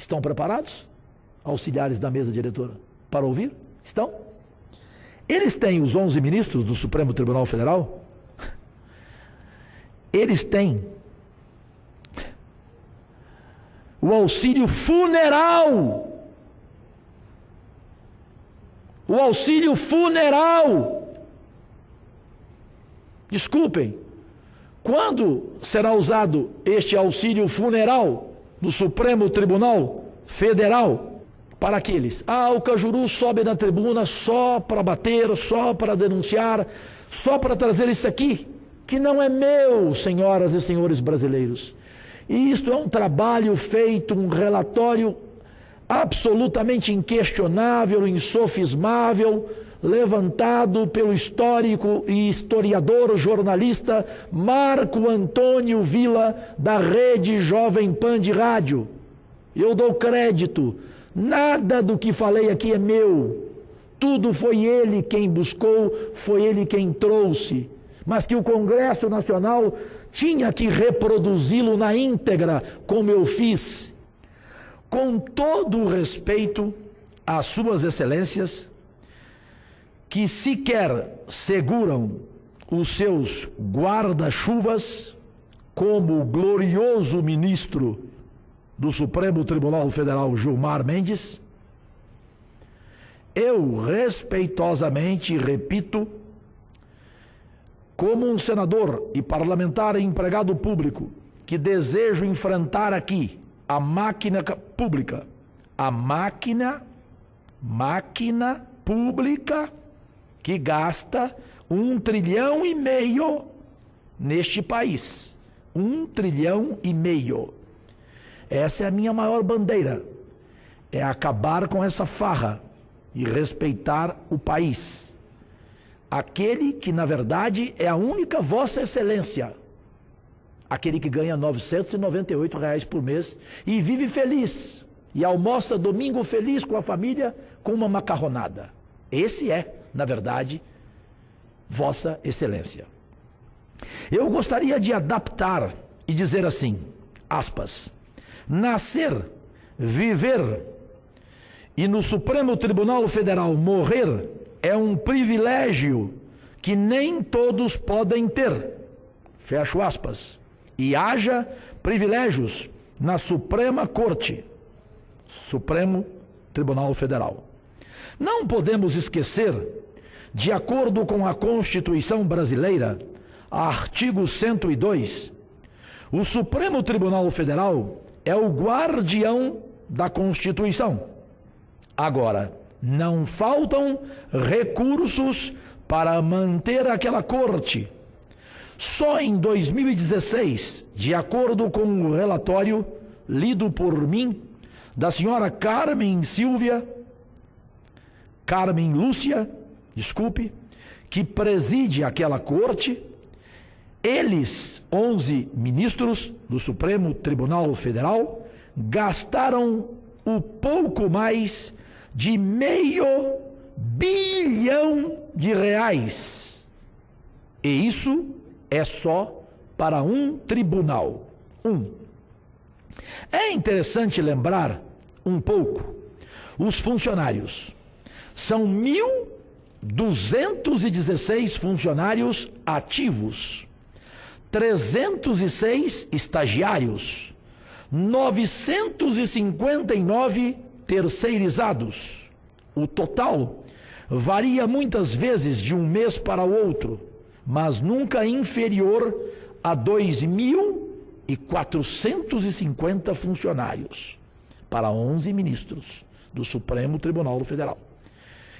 Estão preparados? Auxiliares da mesa diretora, para ouvir? Estão? Eles têm os 11 ministros do Supremo Tribunal Federal? Eles têm o auxílio funeral. O auxílio funeral. Desculpem, quando será usado este auxílio funeral no Supremo Tribunal Federal para aqueles? Ah, o Cajuru sobe na tribuna só para bater, só para denunciar, só para trazer isso aqui, que não é meu, senhoras e senhores brasileiros. E isto é um trabalho feito, um relatório absolutamente inquestionável, insofismável, levantado pelo histórico e historiador jornalista Marco Antônio Vila, da Rede Jovem Pan de Rádio. Eu dou crédito, nada do que falei aqui é meu. Tudo foi ele quem buscou, foi ele quem trouxe. Mas que o Congresso Nacional tinha que reproduzi-lo na íntegra, como eu fiz. Com todo o respeito às Suas Excelências, que sequer seguram os seus guarda-chuvas, como o glorioso ministro do Supremo Tribunal Federal Gilmar Mendes, eu respeitosamente repito, como um senador e parlamentar e empregado público que desejo enfrentar aqui a máquina pública, a máquina, máquina pública que gasta um trilhão e meio neste país. Um trilhão e meio. Essa é a minha maior bandeira. É acabar com essa farra e respeitar o país. Aquele que, na verdade, é a única Vossa Excelência. Aquele que ganha 998 reais por mês e vive feliz. E almoça domingo feliz com a família com uma macarronada. Esse é na verdade, Vossa Excelência. Eu gostaria de adaptar e dizer assim, aspas, nascer, viver e no Supremo Tribunal Federal morrer é um privilégio que nem todos podem ter. Fecho aspas. E haja privilégios na Suprema Corte, Supremo Tribunal Federal. Não podemos esquecer, de acordo com a Constituição brasileira, artigo 102, o Supremo Tribunal Federal é o guardião da Constituição. Agora, não faltam recursos para manter aquela corte. Só em 2016, de acordo com o relatório lido por mim, da senhora Carmen Silvia, Carmen Lúcia, desculpe, que preside aquela corte, eles, 11 ministros do Supremo Tribunal Federal, gastaram o pouco mais de meio bilhão de reais. E isso é só para um tribunal. Um. É interessante lembrar um pouco os funcionários são 1.216 funcionários ativos, 306 estagiários, 959 terceirizados. O total varia muitas vezes de um mês para o outro, mas nunca inferior a 2.450 funcionários para 11 ministros do Supremo Tribunal Federal.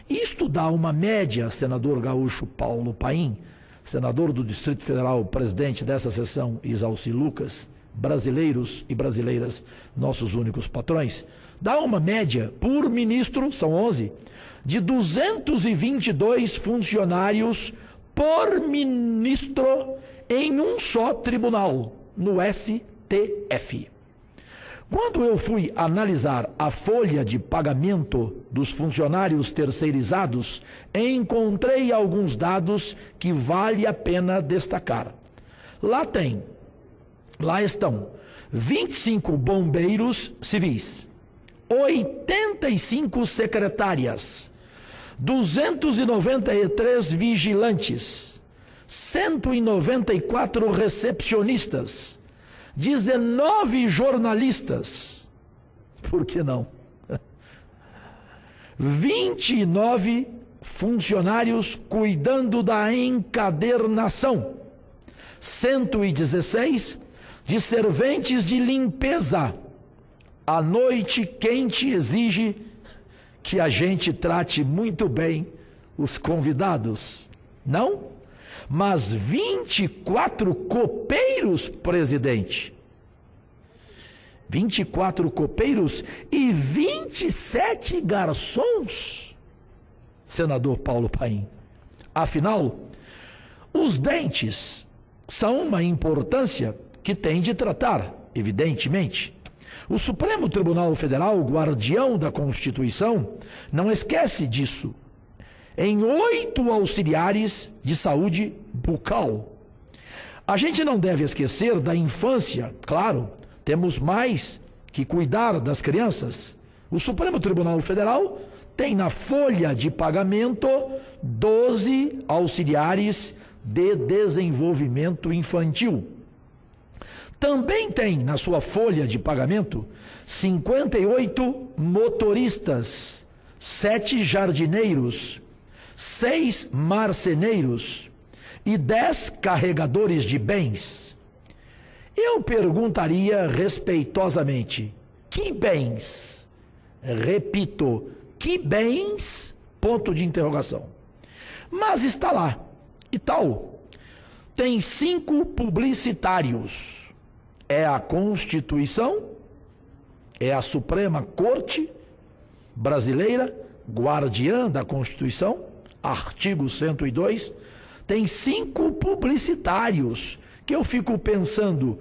Isto dá uma média, senador gaúcho Paulo Paim, senador do Distrito Federal, presidente dessa sessão, Isalci Lucas, brasileiros e brasileiras, nossos únicos patrões, dá uma média por ministro, são 11, de 222 funcionários por ministro em um só tribunal, no STF. Quando eu fui analisar a folha de pagamento dos funcionários terceirizados, encontrei alguns dados que vale a pena destacar. Lá tem, lá estão 25 bombeiros civis, 85 secretárias, 293 vigilantes, 194 recepcionistas, 19 jornalistas. Por que não? 29 funcionários cuidando da encadernação, 116 de serventes de limpeza. A noite quente exige que a gente trate muito bem os convidados, não? Mas 24 copeiros, presidente. 24 copeiros e 27 garçons, senador Paulo Paim. Afinal, os dentes são uma importância que tem de tratar, evidentemente. O Supremo Tribunal Federal, guardião da Constituição, não esquece disso. Em oito auxiliares de saúde bucal. A gente não deve esquecer da infância, claro, temos mais que cuidar das crianças. O Supremo Tribunal Federal tem na folha de pagamento 12 auxiliares de desenvolvimento infantil. Também tem na sua folha de pagamento 58 motoristas, 7 jardineiros, 6 marceneiros e 10 carregadores de bens. Eu perguntaria respeitosamente: que bens? Repito, que bens? Ponto de interrogação. Mas está lá. E tal. Tem cinco publicitários. É a Constituição, é a Suprema Corte Brasileira, guardiã da Constituição, artigo 102. Tem cinco publicitários que eu fico pensando,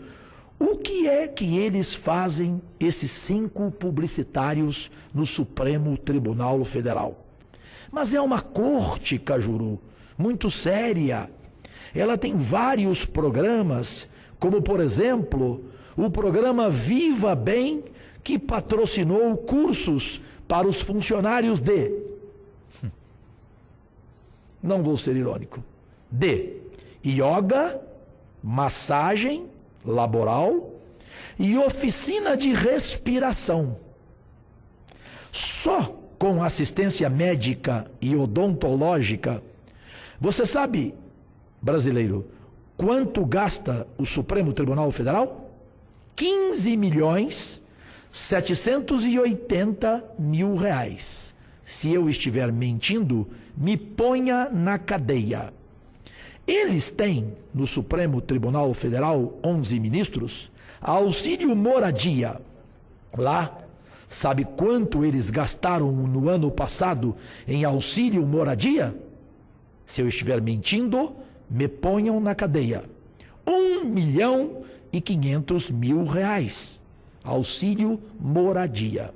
o que é que eles fazem, esses cinco publicitários, no Supremo Tribunal Federal? Mas é uma corte, Cajuru, muito séria. Ela tem vários programas, como por exemplo, o programa Viva Bem, que patrocinou cursos para os funcionários de. Não vou ser irônico. De yoga, massagem laboral e oficina de respiração. Só com assistência médica e odontológica, você sabe, brasileiro, quanto gasta o Supremo Tribunal Federal? 15 milhões 780 mil reais. Se eu estiver mentindo, me ponha na cadeia. Eles têm no Supremo Tribunal Federal 11 ministros, auxílio moradia. Lá, sabe quanto eles gastaram no ano passado em auxílio moradia? Se eu estiver mentindo, me ponham na cadeia. Um milhão e quinhentos mil reais. Auxílio moradia.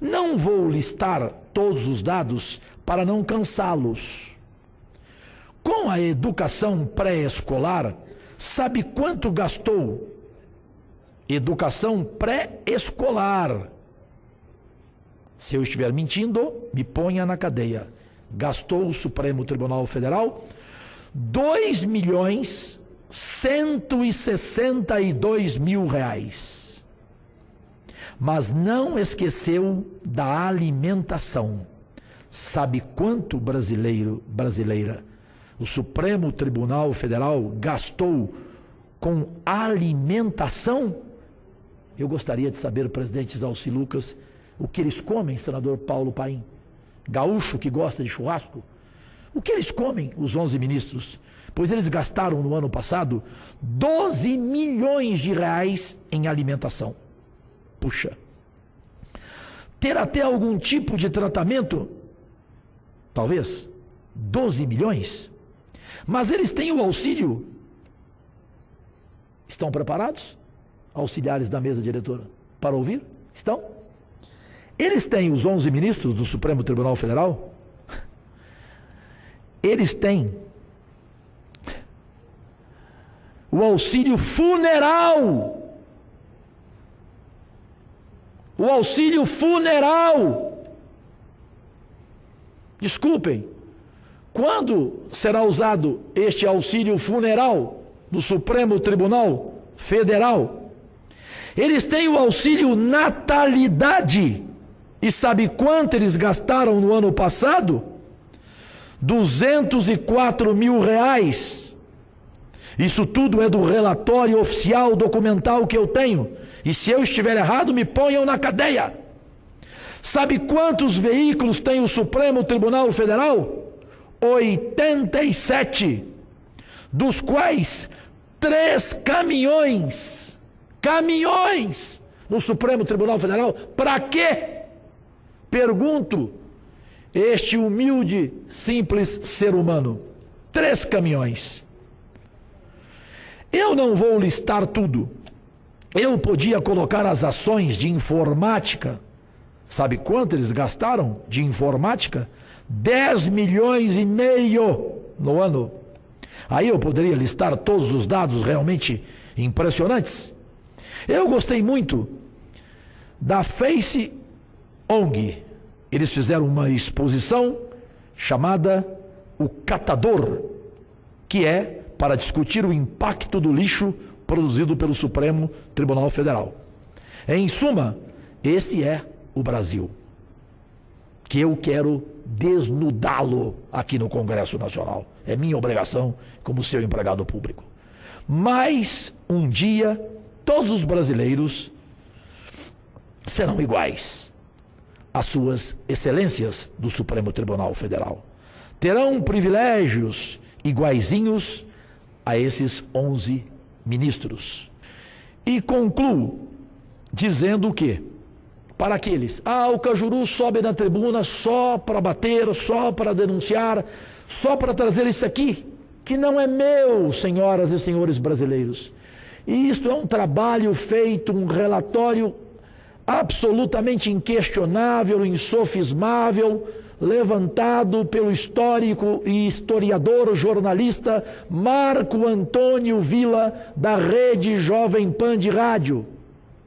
Não vou listar todos os dados para não cansá-los. Com a educação pré-escolar, sabe quanto gastou? Educação pré-escolar. Se eu estiver mentindo, me ponha na cadeia. Gastou o Supremo Tribunal Federal 2 milhões 162 mil reais. Mas não esqueceu da alimentação. Sabe quanto brasileiro, brasileira o Supremo Tribunal Federal gastou com alimentação? Eu gostaria de saber, presidente Zalci Lucas, o que eles comem, senador Paulo Paim? Gaúcho que gosta de churrasco? O que eles comem, os 11 ministros? Pois eles gastaram no ano passado 12 milhões de reais em alimentação. Puxa. Ter até algum tipo de tratamento? Talvez. 12 milhões? Mas eles têm o auxílio. Estão preparados? Auxiliares da mesa diretora para ouvir? Estão? Eles têm os 11 ministros do Supremo Tribunal Federal? Eles têm o auxílio funeral. o auxílio funeral. Desculpem, quando será usado este auxílio funeral no Supremo Tribunal Federal? Eles têm o auxílio natalidade. E sabe quanto eles gastaram no ano passado? 204 mil reais. Isso tudo é do relatório oficial documental que eu tenho. E se eu estiver errado, me ponham na cadeia. Sabe quantos veículos tem o Supremo Tribunal Federal? 87, dos quais três caminhões, caminhões no Supremo Tribunal Federal. Para quê? Pergunto, este humilde, simples ser humano. Três caminhões. Eu não vou listar tudo. Eu podia colocar as ações de informática. Sabe quanto eles gastaram de informática? 10 milhões e meio no ano. Aí eu poderia listar todos os dados realmente impressionantes. Eu gostei muito da Face ONG. Eles fizeram uma exposição chamada O Catador, que é para discutir o impacto do lixo produzido pelo Supremo Tribunal Federal. Em suma, esse é o Brasil que eu quero desnudá-lo aqui no Congresso Nacional. É minha obrigação como seu empregado público. Mas um dia todos os brasileiros serão iguais às suas excelências do Supremo Tribunal Federal. Terão privilégios iguaizinhos a esses 11 ministros. E concluo dizendo o quê? para aqueles. Ah, o Cajuru sobe na tribuna só para bater, só para denunciar, só para trazer isso aqui, que não é meu, senhoras e senhores brasileiros. E isto é um trabalho feito, um relatório absolutamente inquestionável, insofismável, levantado pelo histórico e historiador jornalista Marco Antônio Vila, da Rede Jovem Pan de Rádio.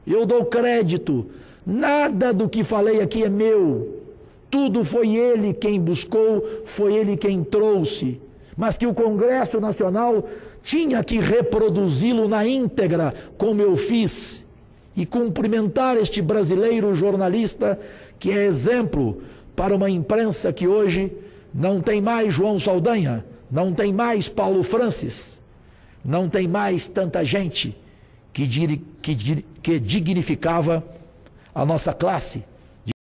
Eu dou crédito Nada do que falei aqui é meu. Tudo foi ele quem buscou, foi ele quem trouxe. Mas que o Congresso Nacional tinha que reproduzi-lo na íntegra, como eu fiz, e cumprimentar este brasileiro jornalista que é exemplo para uma imprensa que hoje não tem mais João Saldanha, não tem mais Paulo Francis, não tem mais tanta gente que, que, que dignificava a nossa classe